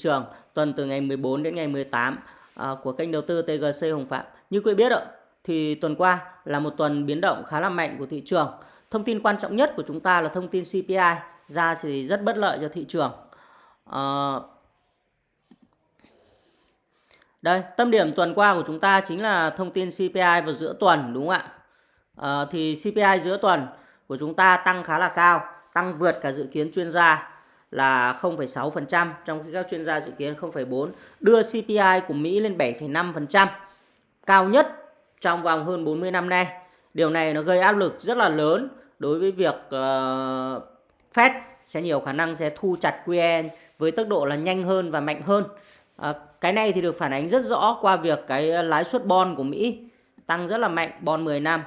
trường tuần từ ngày 14 đến ngày 18 à, của kênh đầu tư TGC Hồng Phạm. Như quý biết ạ, thì tuần qua là một tuần biến động khá là mạnh của thị trường. Thông tin quan trọng nhất của chúng ta là thông tin CPI ra thì rất bất lợi cho thị trường. À, đây, tâm điểm tuần qua của chúng ta chính là thông tin CPI vào giữa tuần đúng không ạ? À, thì CPI giữa tuần của chúng ta tăng khá là cao, tăng vượt cả dự kiến chuyên gia là 0,6% trong khi các chuyên gia dự kiến 0,4 đưa CPI của Mỹ lên 7,5% cao nhất trong vòng hơn 40 năm nay. Điều này nó gây áp lực rất là lớn đối với việc uh, Fed sẽ nhiều khả năng sẽ thu chặt QE với tốc độ là nhanh hơn và mạnh hơn. À, cái này thì được phản ánh rất rõ qua việc cái lãi suất bond của Mỹ tăng rất là mạnh, bond 10 năm.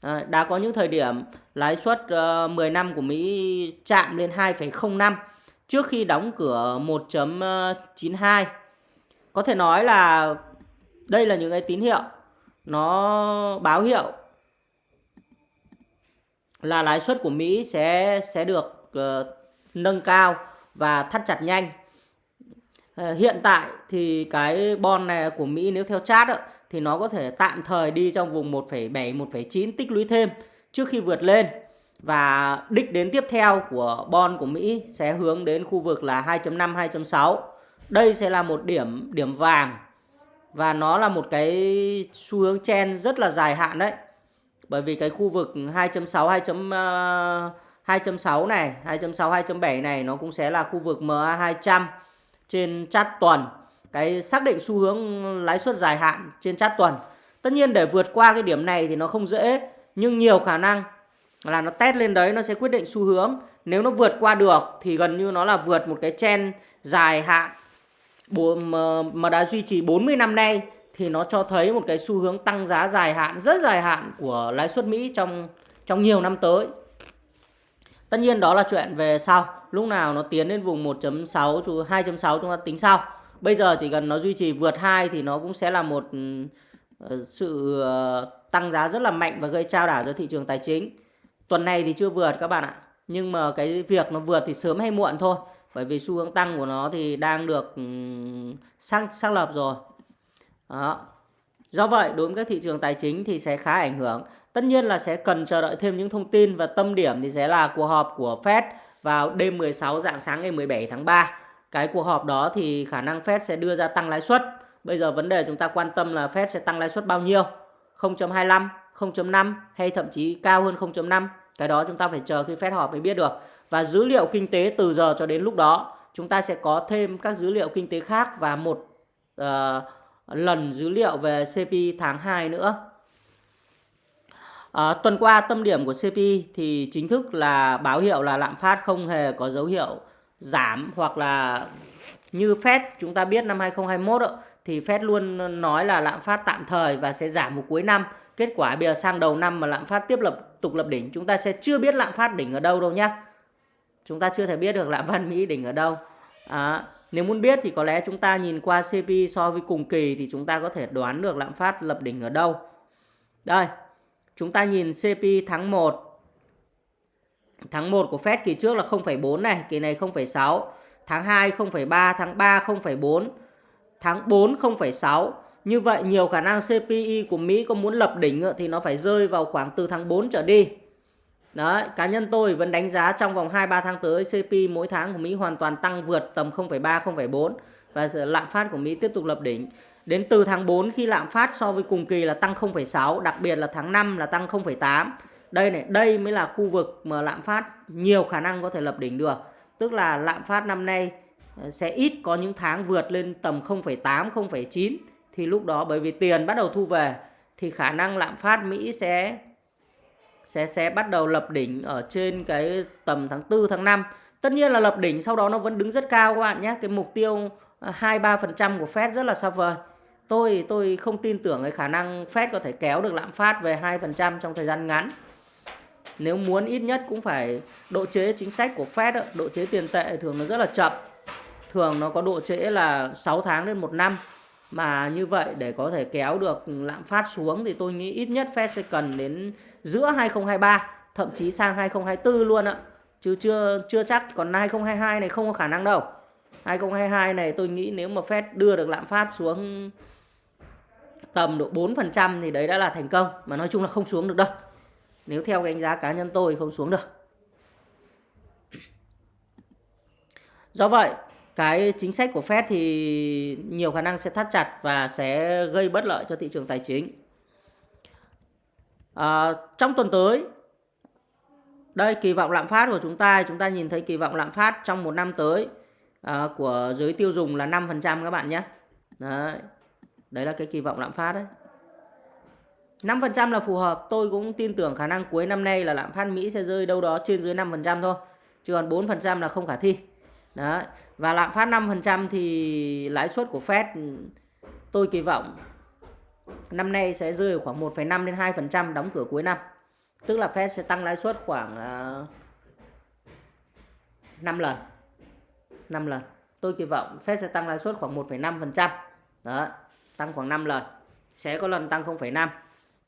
À, đã có những thời điểm lãi suất uh, 10 năm của Mỹ chạm lên 2,05 trước khi đóng cửa 1.92. Có thể nói là đây là những cái tín hiệu nó báo hiệu là lãi suất của Mỹ sẽ sẽ được uh, nâng cao và thắt chặt nhanh. Uh, hiện tại thì cái bon này của Mỹ nếu theo chart đó, thì nó có thể tạm thời đi trong vùng 1,7 1,9 tích lũy thêm trước khi vượt lên và đích đến tiếp theo của bon của Mỹ sẽ hướng đến khu vực là 2.5 2.6. Đây sẽ là một điểm điểm vàng và nó là một cái xu hướng chen rất là dài hạn đấy. Bởi vì cái khu vực 2.6 2. 2.6 này, 2.6 2.7 này nó cũng sẽ là khu vực MA200 trên chart tuần. Cái xác định xu hướng lãi suất dài hạn trên chart tuần. Tất nhiên để vượt qua cái điểm này thì nó không dễ, nhưng nhiều khả năng là nó test lên đấy nó sẽ quyết định xu hướng. Nếu nó vượt qua được thì gần như nó là vượt một cái chen dài hạn mà đã duy trì 40 năm nay thì nó cho thấy một cái xu hướng tăng giá dài hạn rất dài hạn của lãi suất Mỹ trong trong nhiều năm tới. Tất nhiên đó là chuyện về sau, lúc nào nó tiến đến vùng 1.6 2.6 chúng ta tính sau. Bây giờ chỉ cần nó duy trì vượt 2 thì nó cũng sẽ là một ờ, sự ờ, tăng giá rất là mạnh và gây trao đảo cho thị trường tài chính. Tuần này thì chưa vượt các bạn ạ. Nhưng mà cái việc nó vượt thì sớm hay muộn thôi. Bởi vì xu hướng tăng của nó thì đang được ừ, xác xác lập rồi. Đó. Do vậy đối với các thị trường tài chính thì sẽ khá ảnh hưởng. Tất nhiên là sẽ cần chờ đợi thêm những thông tin và tâm điểm thì sẽ là cuộc họp của Fed vào đêm 16 dạng sáng ngày 17 tháng 3. Cái cuộc họp đó thì khả năng Fed sẽ đưa ra tăng lãi suất. Bây giờ vấn đề chúng ta quan tâm là Fed sẽ tăng lãi suất bao nhiêu? 0.25, 0.5 hay thậm chí cao hơn 0.5. Cái đó chúng ta phải chờ khi Fed họp mới biết được. Và dữ liệu kinh tế từ giờ cho đến lúc đó chúng ta sẽ có thêm các dữ liệu kinh tế khác và một uh, lần dữ liệu về CPI tháng 2 nữa. À, tuần qua tâm điểm của CPI thì chính thức là báo hiệu là lạm phát không hề có dấu hiệu giảm hoặc là như Fed chúng ta biết năm 2021 đó, thì Fed luôn nói là lạm phát tạm thời và sẽ giảm vào cuối năm. Kết quả bây giờ sang đầu năm mà lạm phát tiếp lập tục lập đỉnh chúng ta sẽ chưa biết lạm phát đỉnh ở đâu đâu nhá. Chúng ta chưa thể biết được lạm phát Mỹ đỉnh ở đâu. À, nếu muốn biết thì có lẽ chúng ta nhìn qua CPI so với cùng kỳ thì chúng ta có thể đoán được lạm phát lập đỉnh ở đâu. Đây, chúng ta nhìn CPI tháng 1. Tháng 1 của Fed kỳ trước là 0,4 này, kỳ này 0,6. Tháng 2 0,3, tháng 3 0,4, tháng 4 0,6. Như vậy nhiều khả năng CPI của Mỹ có muốn lập đỉnh thì nó phải rơi vào khoảng từ tháng 4 trở đi. Đấy, cá nhân tôi vẫn đánh giá trong vòng 2-3 tháng tới CPI mỗi tháng của Mỹ hoàn toàn tăng vượt tầm 0,3, 0,4 và lạm phát của Mỹ tiếp tục lập đỉnh. Đến từ tháng 4 khi lạm phát so với cùng kỳ là tăng 0,6, đặc biệt là tháng 5 là tăng 0,8. Đây này, đây mới là khu vực mà lạm phát nhiều khả năng có thể lập đỉnh được. Tức là lạm phát năm nay ờ, sẽ ít có những tháng vượt lên tầm 0,8, 0,9 thì lúc đó bởi vì tiền bắt đầu thu về thì khả năng lạm phát Mỹ sẽ sẽ sẽ bắt đầu lập đỉnh ở trên cái tầm tháng 4 tháng 5. Tất nhiên là lập đỉnh sau đó nó vẫn đứng rất cao các bạn nhé. Cái mục tiêu à, 2 3% của Fed rất là xa vời. Tôi tôi không tin tưởng cái khả năng Fed có thể kéo được lạm phát về 2% trong thời gian ngắn. Nếu muốn ít nhất cũng phải độ chế chính sách của Fed, độ chế tiền tệ thường nó rất là chậm. Thường nó có độ chế là 6 tháng đến 1 năm. Mà như vậy để có thể kéo được lạm phát xuống thì tôi nghĩ ít nhất Fed sẽ cần đến giữa 2023 thậm chí sang 2024 luôn ạ. Chứ chưa chưa chắc còn 2022 này không có khả năng đâu. 2022 này tôi nghĩ nếu mà Fed đưa được lạm phát xuống tầm độ 4% thì đấy đã là thành công mà nói chung là không xuống được đâu. Nếu theo đánh giá cá nhân tôi không xuống được. Do vậy, cái chính sách của Fed thì nhiều khả năng sẽ thắt chặt và sẽ gây bất lợi cho thị trường tài chính. À, trong tuần tới, đây kỳ vọng lạm phát của chúng ta, chúng ta nhìn thấy kỳ vọng lạm phát trong một năm tới à, của giới tiêu dùng là 5% các bạn nhé. Đấy. Đấy là cái kỳ vọng lạm phát đấy. 5% là phù hợp, tôi cũng tin tưởng khả năng cuối năm nay là lạm phát Mỹ sẽ rơi đâu đó trên dưới 5% thôi. Chứ còn 4% là không khả thi. Đấy. Và lạm phát 5% thì lãi suất của Fed tôi kỳ vọng năm nay sẽ rơi ở khoảng 1,5 đến 2% đóng cửa cuối năm. Tức là Fed sẽ tăng lãi suất khoảng à, uh, 5 lần. 5 lần. Tôi kỳ vọng Fed sẽ tăng lãi suất khoảng 1,5%. Đó, tăng khoảng 5 lần. Sẽ có lần tăng 0,5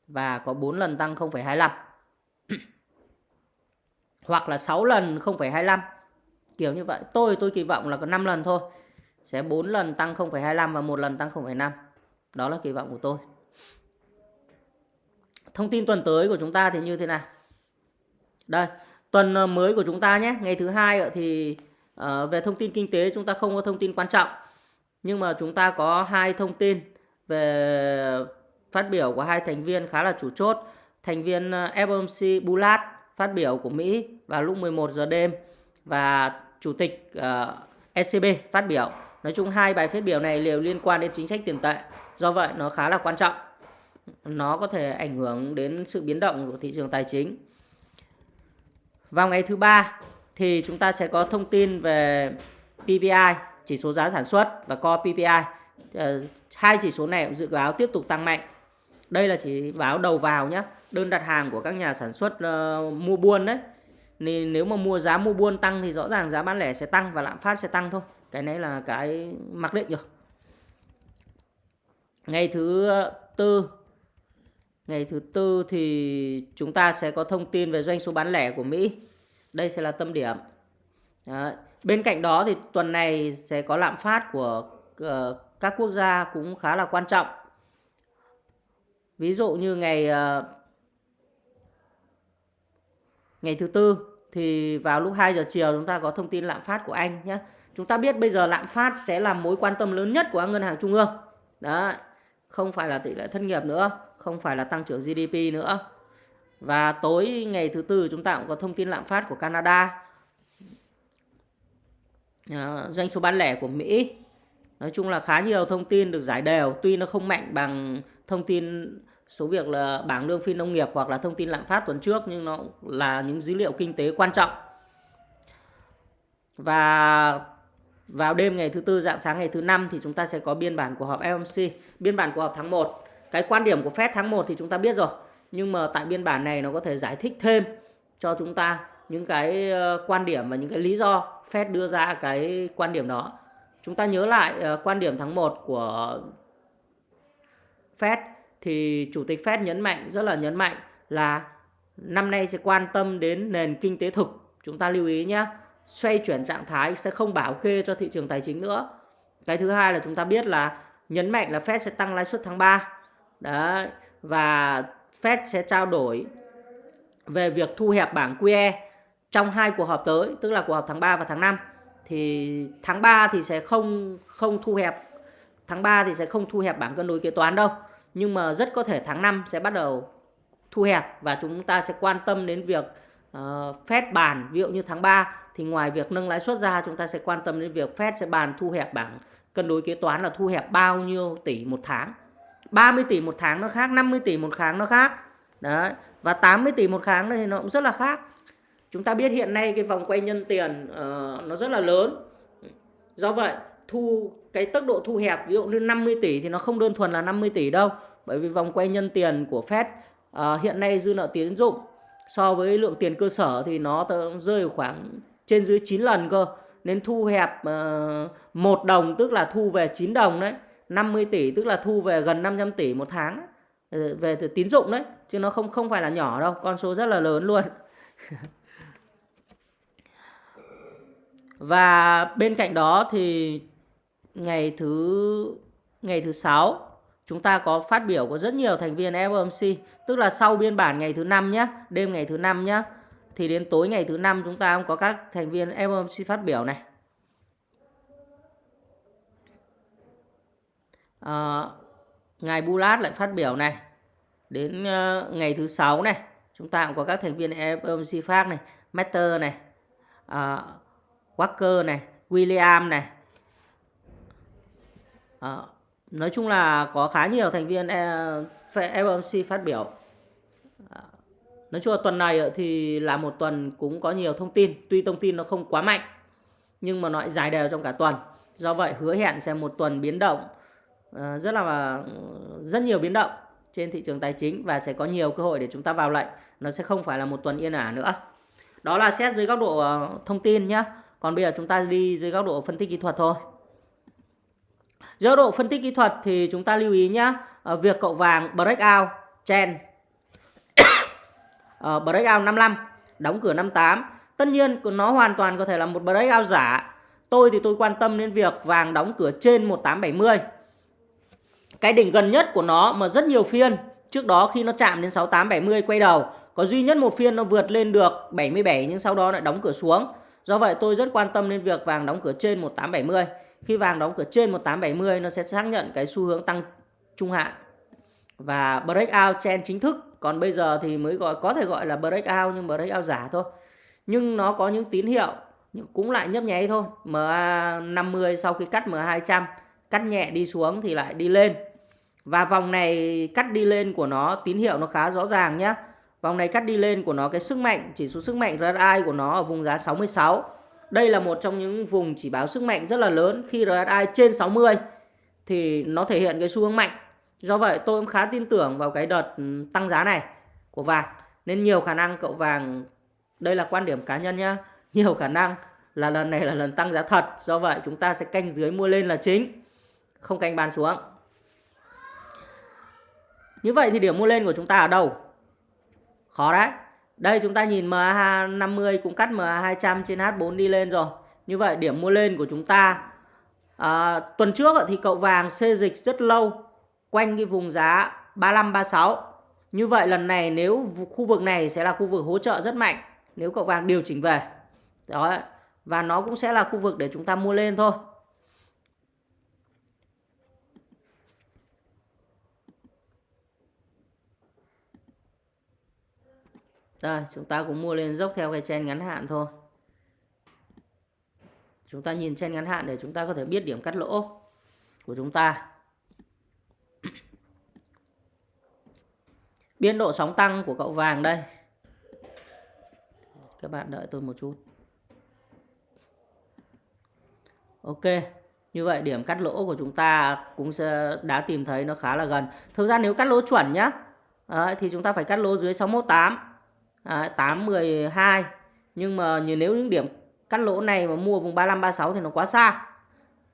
và có 4 lần tăng 0,25. Hoặc là 6 lần 0,25 kiểu như vậy. Tôi tôi kỳ vọng là có 5 lần thôi. Sẽ 4 lần tăng 0,25 và một lần tăng 0,5 đó là kỳ vọng của tôi. Thông tin tuần tới của chúng ta thì như thế nào? Đây tuần ờ, mới của chúng ta nhé. Ngày thứ hai thì ờ, về thông tin kinh tế chúng ta không có thông tin quan trọng. Nhưng mà chúng ta có hai thông tin về phát biểu của hai thành viên khá là chủ chốt. Thành viên ờ, FOMC Bullard phát biểu của Mỹ vào lúc 11 giờ đêm và chủ tịch ờ, uh, ECB phát biểu. Nói chung hai bài phát biểu này đều liên quan đến chính sách tiền tệ. Do vậy nó khá là quan trọng. Nó có thể ảnh hưởng đến sự biến động của thị trường tài chính. Vào ngày thứ ba thì chúng ta sẽ có thông tin về PPI, chỉ số giá sản xuất và Core PPI. Uh, ờ, hai chỉ số này dự báo tiếp tục tăng mạnh. Đây là chỉ báo đầu vào nhé. Đơn đặt hàng của các nhà sản xuất uh, mua buôn đấy nên nếu mà mua giá mua buôn tăng thì rõ ràng giá bán lẻ sẽ tăng và lạm phát sẽ tăng thôi. Cái này là cái mặc định rồi. Ngày thứ tư. Ngày thứ tư thì chúng ta sẽ có thông tin về doanh số bán lẻ của Mỹ. Đây sẽ là tâm điểm. Đấy. bên cạnh đó thì tuần này sẽ có lạm phát của uh, các quốc gia cũng khá là quan trọng. Ví dụ như ngày uh, ngày thứ tư thì vào lúc 2 giờ chiều chúng ta có thông tin lạm phát của Anh nhé. Chúng ta biết bây giờ lạm phát sẽ là mối quan tâm lớn nhất của ngân hàng trung ương. Đấy, không phải là tỷ lệ thất nghiệp nữa, không phải là tăng trưởng GDP nữa. Và tối ngày thứ tư chúng ta cũng có thông tin lạm phát của Canada. À, doanh số bán lẻ của Mỹ. Nói chung là khá nhiều thông tin được giải đều, tuy nó không mạnh bằng thông tin số việc là bảng lương phi nông nghiệp hoặc là thông tin lạm phát tuần trước nhưng nó là những dữ liệu kinh tế quan trọng. Và vào đêm ngày thứ tư dạng sáng ngày thứ năm thì chúng ta sẽ có biên bản của họp FOMC, biên bản của họp tháng 1. Cái quan điểm của Fed tháng 1 thì chúng ta biết rồi, nhưng mà tại biên bản này nó có thể giải thích thêm cho chúng ta những cái ờ, quan điểm và những cái lý do Fed đưa ra cái quan điểm đó. Chúng ta nhớ lại ờ, quan điểm tháng 1 của Fed thì Chủ tịch Fed nhấn mạnh, rất là nhấn mạnh là năm nay sẽ quan tâm đến nền kinh tế thực. Chúng ta lưu ý nhé, xoay chuyển trạng thái sẽ không bảo kê cho thị trường tài chính nữa. Cái thứ hai là chúng ta biết là nhấn mạnh là Fed sẽ tăng lãi suất tháng 3. Đấy, và Fed sẽ trao đổi về việc thu hẹp bảng QE trong hai cuộc họp tới, tức là cuộc họp tháng 3 và tháng 5. Thì tháng 3 thì sẽ không không thu hẹp tháng 3 thì sẽ không thu hẹp bảng cân đối kế toán đâu nhưng mà rất có thể tháng 5 sẽ bắt đầu thu hẹp và chúng ta sẽ quan tâm đến việc ờ, uh, Fed bàn. Ví dụ như tháng 3 thì ngoài việc nâng lãi suất ra chúng ta sẽ quan tâm đến việc Fed sẽ bàn thu hẹp bảng cân đối kế toán là thu hẹp bao nhiêu tỷ một tháng. 30 tỷ một tháng nó khác 50 tỷ một tháng nó khác. Đấy và 80 tỷ một tháng thì nó cũng rất là khác. Chúng ta biết hiện nay cái vòng quay nhân tiền uh, nó rất là lớn. Do vậy thu cái tốc độ thu hẹp ví dụ như 50 tỷ thì nó không đơn thuần là 50 tỷ đâu. Bởi vì vòng quay nhân tiền của Fed uh, hiện nay dư nợ tín dụng so với lượng tiền cơ sở thì nó rơi khoảng trên dưới 9 lần cơ. Nên thu hẹp à, uh, 1 đồng tức là thu về 9 đồng đấy. 50 tỷ tức là thu về gần 500 tỷ một tháng ờ, về từ tín dụng đấy. Chứ nó không không phải là nhỏ đâu con số rất là lớn luôn. Và bên cạnh đó thì ngày thứ ngày thứ sáu chúng ta có phát biểu của rất nhiều thành viên FOMC, tức là sau biên bản ngày thứ năm nhé, đêm ngày thứ năm nhé, thì đến tối ngày thứ năm chúng ta cũng có các thành viên FOMC phát biểu này. À, ngài Bulat lại phát biểu này. Đến uh, ngày thứ sáu này, chúng ta cũng có các thành viên FOMC phát này, Matter này, uh, Walker này, William này. À, nói chung là có khá nhiều thành viên e, FOMC phát biểu. Ờ, nói chung là tuần này thì là một tuần cũng có nhiều thông tin, tuy thông tin nó không quá mạnh nhưng mà nó lại dài đều trong cả tuần. Do vậy hứa hẹn sẽ một tuần biến động à, rất là rất nhiều biến động trên thị trường tài chính và sẽ có nhiều cơ hội để chúng ta vào lệnh. Nó sẽ không phải là một tuần yên ả nữa. Đó là xét dưới góc độ thông tin nhé. Còn bây giờ chúng ta đi dưới góc độ phân tích kỹ thuật thôi. Giữa độ phân tích kỹ thuật thì chúng ta lưu ý nhé. Ờ, việc cậu vàng breakout trend uh, ờ, breakout 55 đóng cửa 58 tất nhiên nó hoàn toàn có thể là một breakout giả. Tôi thì tôi quan tâm đến việc vàng đóng cửa trên 1870 cái đỉnh gần nhất của nó mà rất nhiều phiên trước đó khi nó chạm đến 6870 quay đầu có duy nhất một phiên nó vượt lên được 77 nhưng sau đó lại đóng cửa xuống do vậy, tôi rất quan tâm đến việc vàng đóng cửa trên 1870 khi vàng đóng cửa trên 1870 nó sẽ xác nhận cái xu hướng tăng trung hạn và breakout trend chính thức. Còn bây giờ thì mới gọi, có thể gọi là breakout, nhưng breakout giả thôi. Nhưng nó có những tín hiệu cũng lại nhấp nháy thôi. MA50 sau khi cắt MA200 cắt nhẹ đi xuống thì lại đi lên. Và vòng này cắt đi lên của nó, tín hiệu nó khá rõ ràng nhé vòng này cắt đi lên của nó cái sức mạnh chỉ số sức mạnh RSI của nó ở vùng giá 66 đây là một trong những vùng chỉ báo sức mạnh rất là lớn khi RSI trên 60 thì nó thể hiện cái xu hướng mạnh Do vậy tôi cũng khá tin tưởng vào cái đợt ừ, tăng giá này của vàng. Nên nhiều khả năng cậu vàng, đây là quan điểm cá nhân nhá, nhiều khả năng là lần này là lần tăng giá thật. Do vậy chúng ta sẽ canh dưới mua lên là chính, không canh bán xuống. Như vậy thì điểm mua lên của chúng ta ở đâu? Khó đấy. Đây chúng ta nhìn MA50 cũng cắt MA200 trên H4 đi lên rồi. Như vậy điểm mua lên của chúng ta à, tuần trước thì cậu vàng xê dịch rất lâu quanh cái vùng giá 35 36. Như vậy lần này nếu khu vực này sẽ là khu vực hỗ trợ rất mạnh nếu cậu vàng điều chỉnh về. Đó. Và nó cũng sẽ là khu vực để chúng ta mua lên thôi. Đây, chúng ta cũng mua lên dốc theo cái chen ngắn hạn thôi. Chúng ta nhìn chen ngắn hạn để chúng ta có thể biết điểm cắt lỗ của chúng ta. Biên độ sóng tăng của cậu vàng đây. Các bạn đợi tôi một chút. Ok. Như vậy điểm cắt lỗ của chúng ta cũng sẽ đã tìm thấy nó khá là gần. Thực ra nếu cắt lỗ chuẩn nhá. Thì chúng ta phải cắt lỗ dưới 618. Ờ, Đấy, 812. Nhưng mà nếu những điểm cắt lỗ này mà mua vùng 35 36 thì nó quá xa.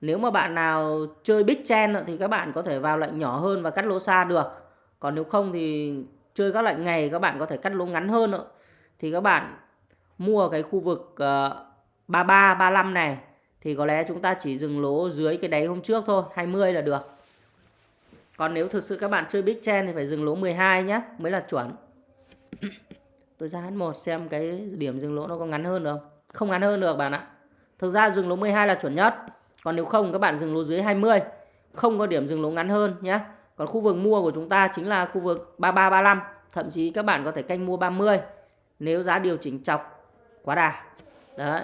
Nếu mà bạn nào chơi big chen thì các bạn có thể vào lệnh nhỏ hơn và cắt lỗ xa được. Còn nếu không thì chơi các lệnh ngày các bạn có thể cắt lỗ ngắn hơn nữa. Thì các bạn mua cái khu vực uh, 33 35 này thì có lẽ chúng ta chỉ dừng lỗ dưới cái đáy hôm trước thôi, 20 là được. Còn nếu thực sự các bạn chơi big chen thì phải dừng lỗ 12 nhé, mới là chuẩn. Tôi ra H1 xem cái điểm dừng lỗ nó có ngắn hơn được không? Không ngắn hơn được bạn ạ. Thực ra dừng lỗ 12 là chuẩn nhất. Còn nếu không các bạn dừng lỗ dưới 20, không có điểm dừng lỗ ngắn hơn nhé. Còn khu vực mua của chúng ta chính là khu vực 33 35, thậm chí các bạn có thể canh mua 30 nếu giá điều chỉnh chọc quá đà. Đấy.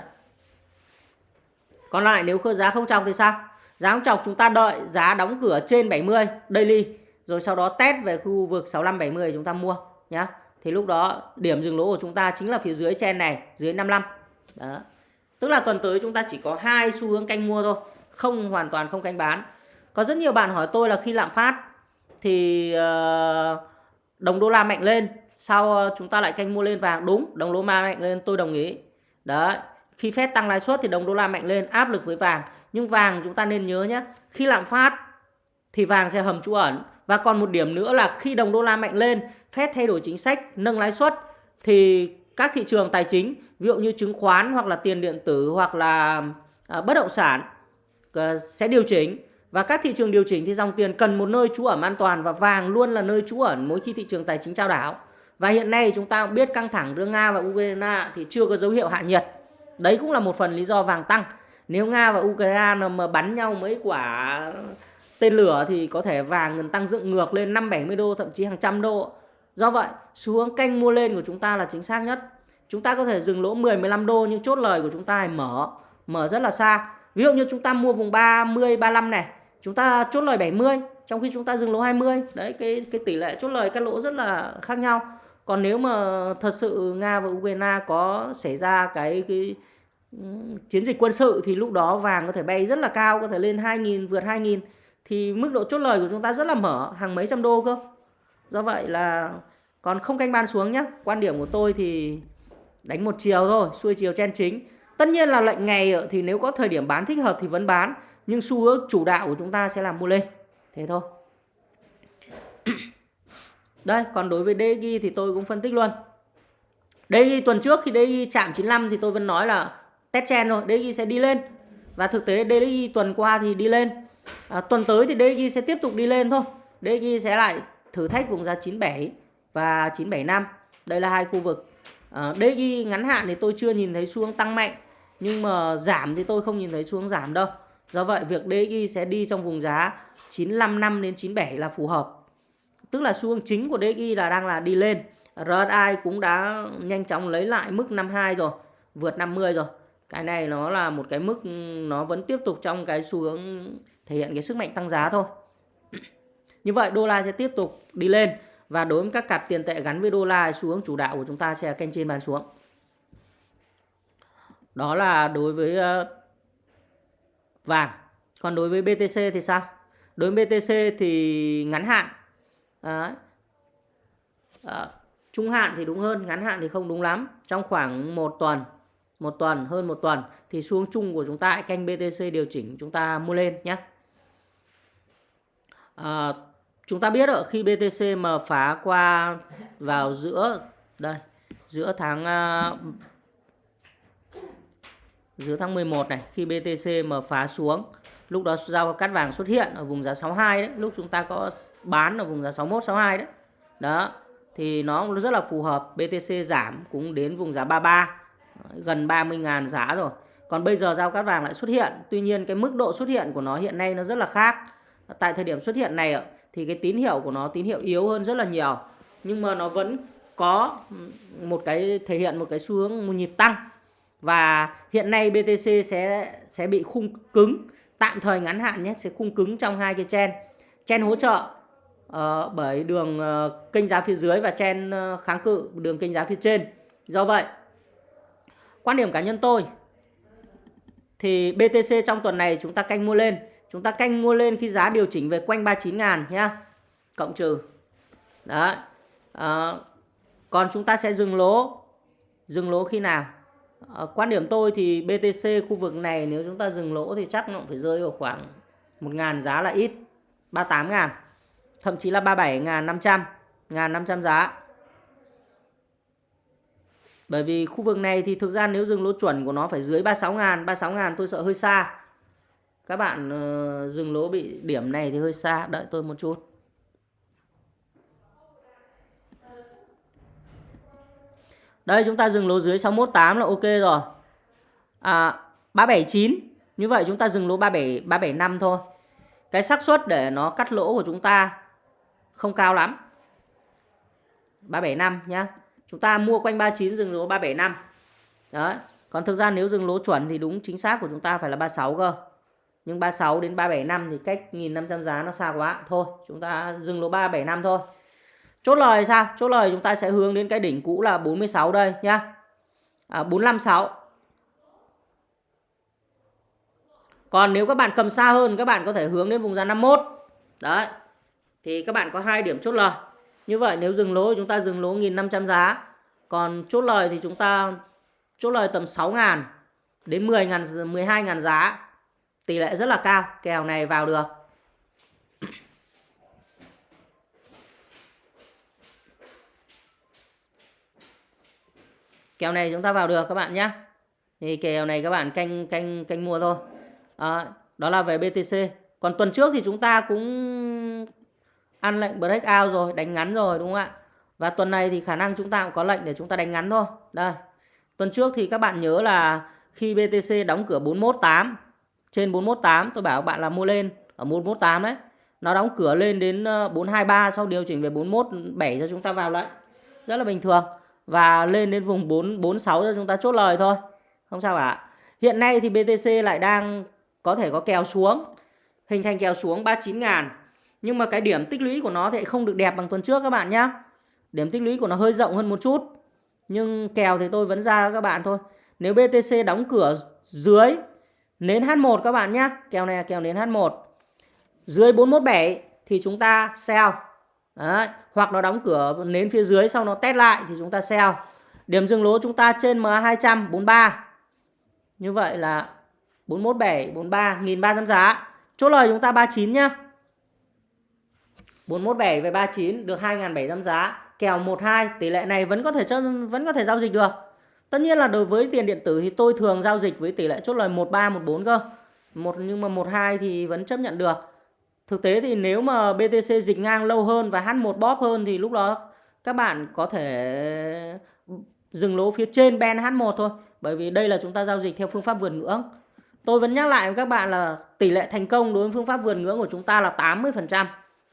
Còn lại nếu giá không chọc thì sao? Giá không chọc chúng ta đợi giá đóng cửa trên 70 daily rồi sau đó test về khu vực 65 70 chúng ta mua nhé thì lúc đó điểm dừng lỗ của chúng ta chính là phía dưới trên này, dưới 55. Đó. Tức là tuần tới chúng ta chỉ có hai xu hướng canh mua thôi, không hoàn toàn không canh bán. Có rất nhiều bạn hỏi tôi là khi lạm phát thì ờ, đồng đô la mạnh lên sau ờ, chúng ta lại canh mua lên vàng đúng đồng đô la mạnh lên tôi đồng ý đấy khi phép tăng lãi suất thì đồng đô la mạnh lên áp lực với vàng nhưng vàng chúng ta nên nhớ nhé khi lạm phát thì vàng sẽ hầm trú ẩn và còn một điểm nữa là khi đồng đô la mạnh lên phép thay đổi chính sách nâng lãi suất thì các thị trường tài chính ví dụ như chứng khoán hoặc là tiền điện tử hoặc là à, bất động sản à, sẽ điều chỉnh và các thị trường điều chỉnh thì dòng tiền cần một nơi trú ẩn an toàn và vàng luôn là nơi trú ẩn mỗi khi thị trường tài chính trao đảo. Và hiện nay chúng ta biết căng thẳng giữa Nga và Ukraine thì chưa có dấu hiệu hạ nhiệt. Đấy cũng là một phần lý do vàng tăng. Nếu Nga và Ukraine mà bắn nhau mấy quả tên lửa thì có thể vàng tăng dựng ngược lên 5 70 đô thậm chí hàng trăm đô. Do vậy, xu hướng canh mua lên của chúng ta là chính xác nhất. Chúng ta có thể dừng lỗ 10 15 đô nhưng chốt lời của chúng ta mở mở rất là xa. Ví dụ như chúng ta mua vùng 30 35 này, chúng ta chốt lời 70 trong khi chúng ta dừng lỗ 20. Đấy cái cái tỷ lệ chốt lời các lỗ rất là khác nhau. Còn nếu mà thật sự Nga và Ukraine có xảy ra cái cái ừ, chiến dịch quân sự thì lúc đó vàng có thể bay rất là cao, có thể lên 2.000 vượt 2.000 thì mức độ chốt lời của chúng ta rất là mở, hàng mấy trăm đô cơ. Do vậy là còn không canh ban xuống nhé. Quan điểm của tôi thì đánh một chiều thôi, xuôi chiều chen chính. Tất nhiên là lệnh ngày thì nếu có thời điểm bán thích hợp thì vẫn bán, nhưng xu hướng chủ đạo của chúng ta sẽ là mua lên. Thế thôi. Đây, còn đối với DG thì tôi cũng phân tích luôn. DG tuần trước khi DG chạm 95 thì tôi vẫn nói là test chen rồi, DG sẽ đi lên. Và thực tế DG tuần qua thì đi lên. À, tuần tới thì DXY sẽ tiếp tục đi lên thôi. DXY sẽ lại thử thách vùng giá 97 và 975. Đây là hai khu vực. À, DXY ngắn hạn thì tôi chưa nhìn thấy xuống tăng mạnh. Nhưng mà giảm thì tôi không nhìn thấy xuống giảm đâu. Do vậy việc DXY sẽ đi trong vùng giá 955 đến 97 là phù hợp tức là xu hướng chính của DXY là đang là đi lên RSI cũng đã nhanh chóng lấy lại mức 52 rồi vượt 50 rồi cái này nó là một cái mức nó vẫn tiếp tục trong cái xu hướng thể hiện cái sức mạnh tăng giá thôi. Như vậy đô la sẽ tiếp tục đi lên và đối với các cặp tiền tệ gắn với đô la xu hướng chủ đạo của chúng ta sẽ kênh trên bàn xuống. Đó là đối với ờ, vàng. Còn đối với BTC thì sao? Đối với BTC thì ngắn hạn. Đấy. À, trung hạn thì đúng hơn ngắn hạn thì không đúng lắm. Trong khoảng một tuần một tuần hơn một tuần thì xuống chung của chúng ta canh BTC điều chỉnh chúng ta mua lên nhé à, chúng ta biết rồi khi BTC mà phá qua vào giữa đây giữa tháng ờ, giữa tháng 11 này khi BTC mà phá xuống lúc đó giao cắt vàng xuất hiện ở vùng giá 62 đấy lúc chúng ta có bán ở vùng giá 61 62 đấy. Đó thì nó rất là phù hợp BTC giảm cũng đến vùng giá 33 gần 30.000 giá rồi. Còn bây giờ giao cắt vàng lại xuất hiện tuy nhiên cái mức độ xuất hiện của nó hiện nay nó rất là khác tại thời điểm xuất hiện này thì cái tín hiệu của nó tín hiệu yếu hơn rất là nhiều. Nhưng mà nó vẫn có một cái thể hiện một cái xu hướng một nhịp tăng. Và hiện nay BTC sẽ sẽ bị khung cứng. Tạm thời ngắn hạn nhé sẽ khung cứng trong hai cái chen. Chen hỗ trợ uh, bởi đường uh, kênh giá phía dưới và chen uh, kháng cự đường kênh giá phía trên. Do vậy quan điểm cá nhân tôi thì BTC trong tuần này chúng ta canh mua lên chúng ta canh mua lên khi giá điều chỉnh về quanh 39 ngàn nhá. Cộng trừ. Đó à, ờ, còn chúng ta sẽ dừng lỗ. Dừng lỗ khi nào? À, quan điểm tôi thì BTC khu vực này nếu chúng ta dừng lỗ thì chắc nó cũng phải rơi vào khoảng 1 ngàn giá là ít. 38 ngàn. thậm chí là 37 ngàn 500. Ngàn 500 giá. Bởi vì khu vực này thì thực ra nếu dừng lỗ chuẩn của nó phải dưới 36 ngàn. 36 ngàn tôi sợ hơi xa các bạn uh, dừng lỗ bị điểm này thì hơi xa đợi tôi một chút Đây chúng ta dừng lỗ dưới 618 là ok rồi. À 379. Như vậy chúng ta dừng lỗ 37 375 thôi. Cái xác suất để nó cắt lỗ của chúng ta không cao lắm. 375 nhá. Chúng ta mua quanh 39 dừng lỗ 375. Đấy. Còn thực ra nếu dừng lỗ chuẩn thì đúng chính xác của chúng ta phải là 36 cơ. Nhưng 36 đến 375 thì cách 1500 giá nó xa quá. Thôi, chúng ta dừng lỗ 375 thôi. Chốt lời sao? Chốt lời chúng ta sẽ hướng đến cái đỉnh cũ là 46 đây nhá. À, 456. Còn nếu các bạn cầm xa hơn các bạn có thể hướng đến vùng giá 51. Đấy. Thì các bạn có hai điểm chốt lời. Như vậy nếu dừng lỗ chúng ta dừng lỗ 1500 giá. Còn chốt lời thì chúng ta chốt lời tầm 6 ngàn đến 10 ngàn 12 ngàn giá. Tỷ lệ rất là cao. Kèo này vào được. kèo này chúng ta vào được các bạn nhé. Thì kèo này các bạn canh canh canh mua thôi. À, đó là về BTC còn tuần trước thì chúng ta cũng ăn lệnh break out rồi đánh ngắn rồi đúng không ạ? Và tuần này thì khả năng chúng ta cũng có lệnh để chúng ta đánh ngắn thôi. Đây. Tuần trước thì các bạn nhớ là khi BTC đóng cửa 418 trên 418 tôi bảo bạn là mua lên. Ở 418 đấy. Nó đóng cửa lên đến ờ, 423 sau điều chỉnh về 417 cho chúng ta vào lệnh rất là bình thường. Và lên đến vùng 446 cho chúng ta chốt lời thôi. Không sao cả. Hiện nay thì BTC lại đang có thể có kèo xuống. Hình thành kèo xuống 39 ngàn. Nhưng mà cái điểm tích lũy của nó thì không được đẹp bằng tuần trước các bạn nhé điểm tích lũy của nó hơi rộng hơn một chút. Nhưng kèo thì tôi vẫn ra các bạn thôi. Nếu BTC đóng cửa dưới nến H1 các bạn nhé kèo này là kèo nến H1 dưới 417 thì chúng ta sell. Đấy. hoặc nó đóng cửa nến phía dưới sau nó test lại thì chúng ta sell. Điểm dừng lỗ chúng ta trên MA200 43 như vậy là 417 43 1300 giá. Chốt lời chúng ta 39 nhá. 417 về 39 được 2.700 giá. Kèo 12 tỷ lệ này vẫn có thể cho vẫn có thể giao dịch được tất nhiên là đối với tiền điện tử thì tôi thường giao dịch với tỷ lệ chốt lời 13 14 cơ. Một, nhưng mà 12 thì vẫn chấp nhận được. Thực tế thì nếu mà BTC dịch ngang lâu hơn và H1 bóp hơn thì lúc đó các bạn có thể dừng lỗ phía trên ben H1 thôi. Bởi vì đây là chúng ta giao dịch theo phương pháp vượt ngưỡng. Tôi vẫn nhắc lại với các bạn là tỷ lệ thành công đối với phương pháp vượt ngưỡng của chúng ta là 80%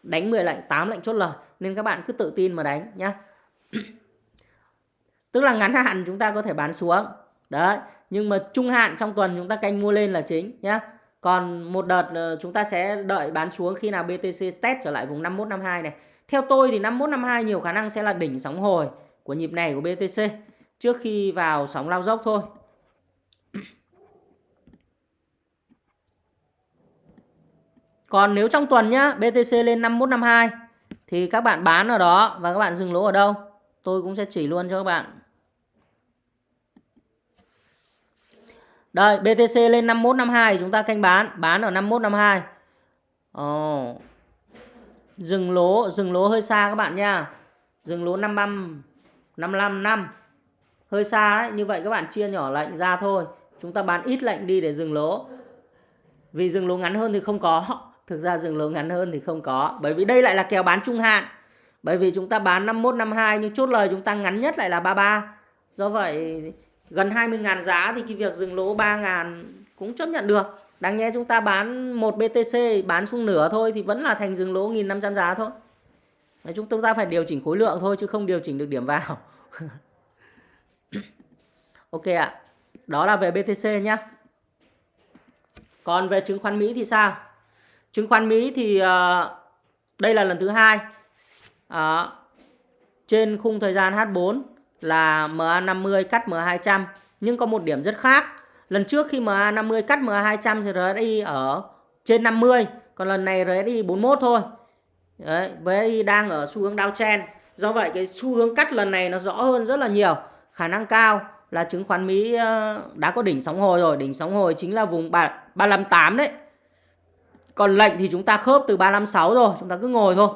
đánh 10 lệnh 8 lệnh chốt lời. Nên các bạn cứ tự tin mà đánh nhá. tức là ngắn hạn chúng ta có thể bán xuống đấy nhưng mà trung hạn trong tuần chúng ta canh mua lên là chính nhé còn một đợt ờ, chúng ta sẽ đợi bán xuống khi nào BTC test trở lại vùng 5152 này theo tôi thì 5152 nhiều khả năng sẽ là đỉnh sóng hồi của nhịp này của BTC trước khi vào sóng lao dốc thôi Còn nếu trong tuần nhá, BTC lên 5152 thì các bạn bán ở đó và các bạn dừng lỗ ở đâu? Tôi cũng sẽ chỉ luôn cho các bạn. Đây, BTC lên 5152 chúng ta canh bán, bán ở 5152. Ồ. Oh. Dừng lỗ, dừng lỗ hơi xa các bạn nha. Dừng lỗ 55 55 năm. Hơi xa đấy, như vậy các bạn chia nhỏ lệnh ra thôi. Chúng ta bán ít lệnh đi để dừng lỗ. Vì dừng lỗ ngắn hơn thì không có. Thực ra dừng lỗ ngắn hơn thì không có. Bởi vì đây lại là kèo bán trung hạn. Bởi vì chúng ta bán 51, 52 nhưng chốt lời chúng ta ngắn nhất lại là 33. Do vậy gần 20.000 giá thì cái việc dừng lỗ 3.000 cũng chấp nhận được. Đáng nhẽ chúng ta bán một BTC bán xuống nửa thôi thì vẫn là thành dừng lỗ 1.500 giá thôi. Nói chúng ta phải điều chỉnh khối lượng thôi chứ không điều chỉnh được điểm vào. ok ạ. À. Đó là về BTC nhé. Còn về chứng khoán Mỹ thì sao? chứng khoán Mỹ thì uh, đây là lần thứ hai uh, trên khung thời gian H4 là MA50 cắt MA200 nhưng có một điểm rất khác. Lần trước khi MA50 cắt MA200 thì RSI ở trên 50 còn lần này RSI 41 thôi. Đấy, RSI đang ở xu hướng downtrend. Do vậy cái xu hướng cắt lần này nó rõ hơn rất là nhiều. Khả năng cao là chứng khoán Mỹ ờ, đã có đỉnh sóng hồi rồi. Đỉnh sóng hồi chính là vùng 358 đấy. Còn lệnh thì chúng ta khớp từ 356 rồi, chúng ta cứ ngồi thôi.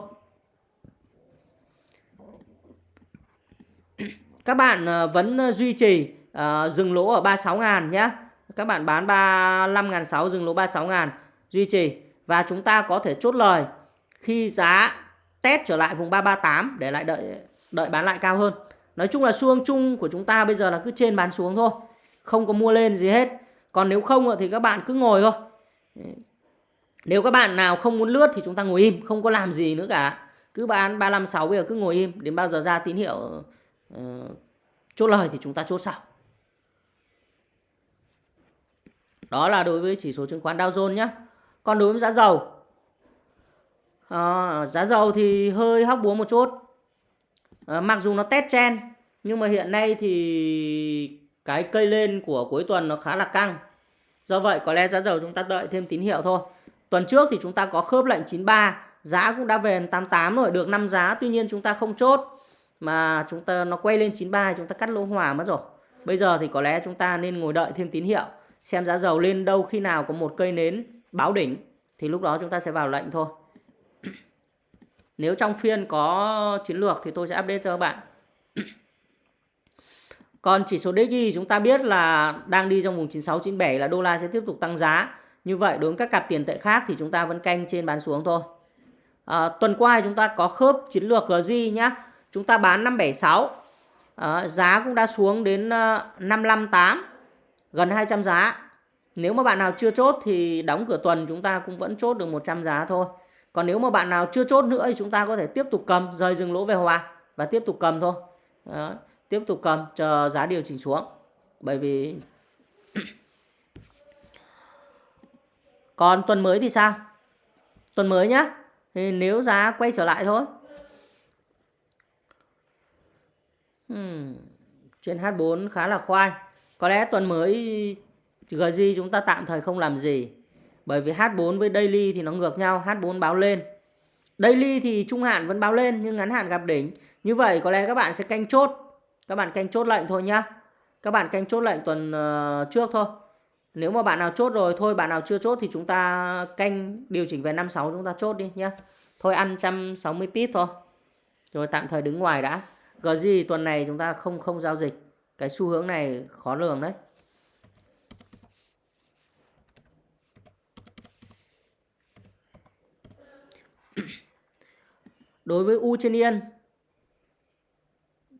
Các bạn ờ, vẫn ờ, duy trì uh, dừng lỗ ở 36 ngàn nhé. Các bạn bán 35 ngàn 6 dừng lỗ 36 ngàn duy trì. Và chúng ta có thể chốt lời khi giá test trở lại vùng 338 để lại đợi đợi bán lại cao hơn. Nói chung là xu hướng chung của chúng ta bây giờ là cứ trên bán xuống thôi. Không có mua lên gì hết. Còn nếu không thì các bạn cứ ngồi thôi. Nếu các bạn nào không muốn lướt thì chúng ta ngồi im, không có làm gì nữa cả. Cứ bán 356 bây giờ cứ ngồi im, đến bao giờ ra tín hiệu Ờ, chốt lời thì chúng ta chốt sau. Đó là đối với chỉ số chứng khoán Dow Jones nhé. Còn đối với giá dầu, à, giá dầu thì hơi hóc búa một chút. À, mặc dù nó test chen, nhưng mà hiện nay thì cái cây lên của cuối tuần nó khá là căng. Do vậy có lẽ giá dầu chúng ta đợi thêm tín hiệu thôi. Tuần trước thì chúng ta có khớp lệnh 93, giá cũng đã về 88 rồi, được 5 giá. Tuy nhiên chúng ta không chốt mà chúng ta nó quay lên 93 chúng ta cắt lỗ hòa mất rồi. Bây giờ thì có lẽ chúng ta nên ngồi đợi thêm tín hiệu xem giá dầu lên đâu khi nào có một cây nến báo đỉnh thì lúc đó chúng ta sẽ vào lệnh thôi. Nếu trong phiên có chiến lược thì tôi sẽ update cho các bạn. Còn chỉ số DXY chúng ta biết là đang đi trong vùng 96 97 là đô la sẽ tiếp tục tăng giá. Như vậy đối với các cặp tiền tệ khác thì chúng ta vẫn canh trên bán xuống thôi. À, tuần qua chúng ta có khớp chiến lược GZ nhá. Chúng ta bán 576. À, ờ, giá cũng đã xuống đến ờ, 558 gần 200 giá. Nếu mà bạn nào chưa chốt thì đóng cửa tuần chúng ta cũng vẫn chốt được 100 giá thôi. Còn nếu mà bạn nào chưa chốt nữa thì chúng ta có thể tiếp tục cầm rời dừng lỗ về hòa và tiếp tục cầm thôi. Đó, tiếp tục cầm chờ giá điều chỉnh xuống. Bởi vì Còn tuần mới thì sao? Tuần mới nhá. Thì nếu giá quay trở lại thôi. Hmm. Trên H4 khá là khoai. Có lẽ tuần mới GG chúng ta tạm thời không làm gì. Bởi vì H4 với Daily thì nó ngược nhau. H4 báo lên. Daily thì trung hạn vẫn báo lên nhưng ngắn hạn gặp đỉnh. Như vậy có lẽ các bạn sẽ canh chốt. Các bạn canh chốt lệnh thôi nhá. Các bạn canh chốt lệnh tuần ờ, trước thôi. Nếu mà bạn nào chốt rồi, thôi bạn nào chưa chốt thì chúng ta canh điều chỉnh về 56 chúng ta chốt đi nhá. Thôi ăn 160 pip thôi. Rồi tạm thời đứng ngoài đã. GG tuần này chúng ta không không giao dịch. Cái xu hướng này khó lường đấy. Đối với U trên yên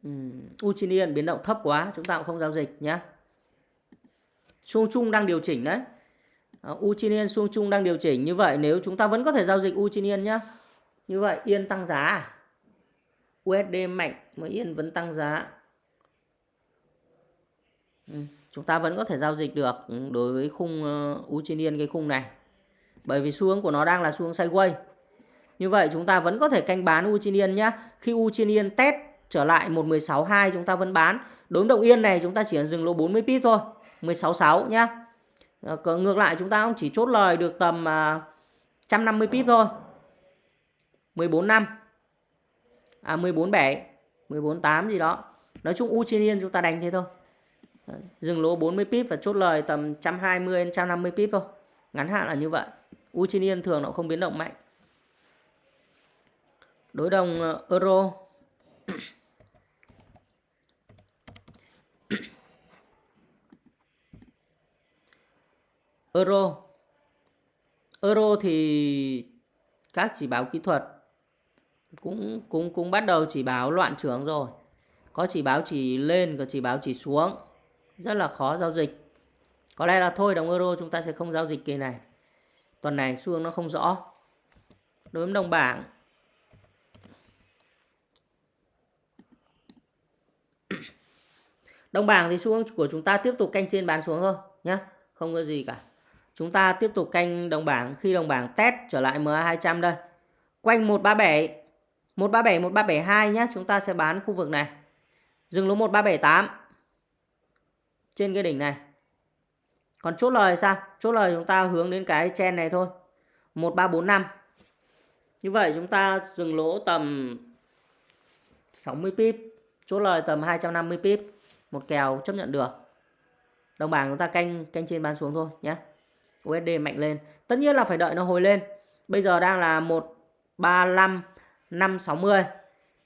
ừ, U trên yên biến động thấp quá, chúng ta cũng không giao dịch nhé Xung chung đang điều chỉnh đấy à, U trên yên xung chung đang điều chỉnh như vậy, nếu chúng ta vẫn có thể giao dịch U trên yên nhá như vậy yên tăng giá à? USD mạnh mà yên vẫn tăng giá. Ừ, chúng ta vẫn có thể giao dịch được ừ, đối với khung uh, U trên yên cái khung này. Bởi vì xu hướng của nó đang là xu hướng sideways. Như vậy chúng ta vẫn có thể canh bán U trên yên nhá. Khi U trên yên test trở lại 116.2 chúng ta vẫn bán. Đối động yên này chúng ta chỉ dừng lỗ 40 pip thôi 166 nhá. Ờ, ngược lại chúng ta cũng chỉ chốt lời được tầm à, 150 pip thôi. 14 năm à 14 7 14 8 gì đó. Nói chung U trên yên chúng ta đánh thế thôi. Dừng lỗ 40 pip và chốt lời tầm 120 đến 150 pip thôi. Ngắn hạn là như vậy. U trên yên thường nó không biến động mạnh. Đối đồng ờ, euro. Euro. Euro thì các chỉ báo kỹ thuật cũng cũng cũng bắt đầu chỉ báo loạn trưởng rồi. Có chỉ báo chỉ lên, có chỉ báo chỉ xuống. Rất là khó giao dịch. Có lẽ là thôi đồng euro chúng ta sẽ không giao dịch kỳ này. Tuần này xu hướng nó không rõ. Đối với đồng bảng. Đồng bảng thì xu hướng của chúng ta tiếp tục canh trên bán xuống thôi nhé không có gì cả. Chúng ta tiếp tục canh đồng bảng khi đồng bảng test trở lại MA 200 đây. Quanh 137 137 1372 nhé chúng ta sẽ bán khu vực này. Dừng lỗ 1378 trên cái đỉnh này. Còn chốt lời sao? Chốt lời chúng ta hướng đến cái chen này thôi. 1345 như vậy chúng ta dừng lỗ tầm 60 pip. Chốt lời tầm 250 pip. Một kèo chấp nhận được. Đồng bảng chúng ta canh canh trên bán xuống thôi nhé USD mạnh lên. Tất nhiên là phải đợi nó hồi lên. Bây giờ đang là 135 560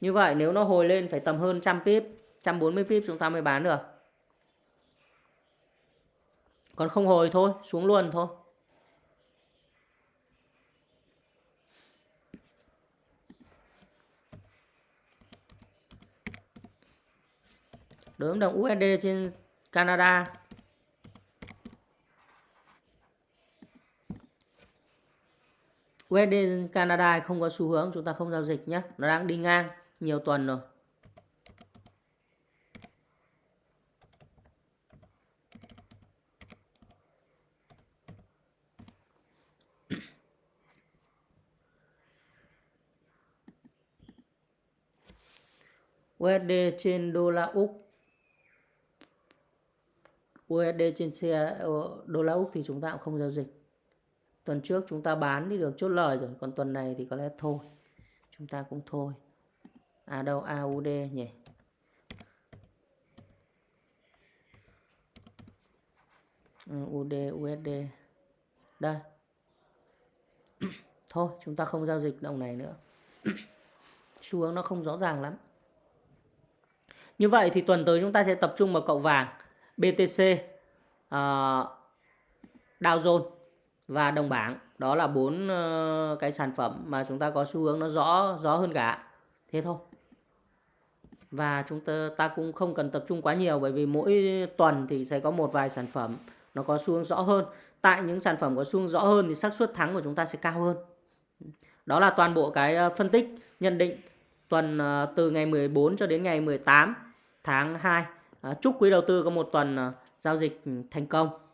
như vậy nếu nó hồi lên phải tầm hơn trăm pip 140 pip chúng ta mới bán được. Còn không hồi thôi, xuống luôn thôi. Đối với đồng USD trên Canada USD Canada không có xu hướng, chúng ta không giao dịch nhé. Nó đang đi ngang nhiều tuần rồi. USD trên đô la Úc. USD trên xe đô la Úc thì chúng ta cũng không giao dịch. Tuần trước chúng ta bán thì được chốt lời rồi, còn tuần này thì có lẽ thôi. Chúng ta cũng thôi. À đâu AUD nhỉ? Ừ, UD USD. Đây. thôi, chúng ta không giao dịch đồng này nữa. Xu hướng nó không rõ ràng lắm. Như vậy thì tuần tới chúng ta sẽ tập trung vào cậu vàng, BTC, uh, ờ, Dow Jones và đồng bảng. Đó là bốn ờ, cái sản phẩm mà chúng ta có xu hướng nó rõ rõ hơn cả. Thế thôi. Và chúng ta ta cũng không cần tập trung quá nhiều, bởi vì mỗi tuần thì sẽ có một vài sản phẩm nó có xu hướng rõ hơn. Tại những sản phẩm có xu hướng rõ hơn thì xác suất thắng của chúng ta sẽ cao hơn. Đó là toàn bộ cái ờ, phân tích, nhận định tuần ờ, từ ngày 14 cho đến ngày 18 tháng 2. Chúc quý đầu tư có một tuần giao dịch ừ, thành công.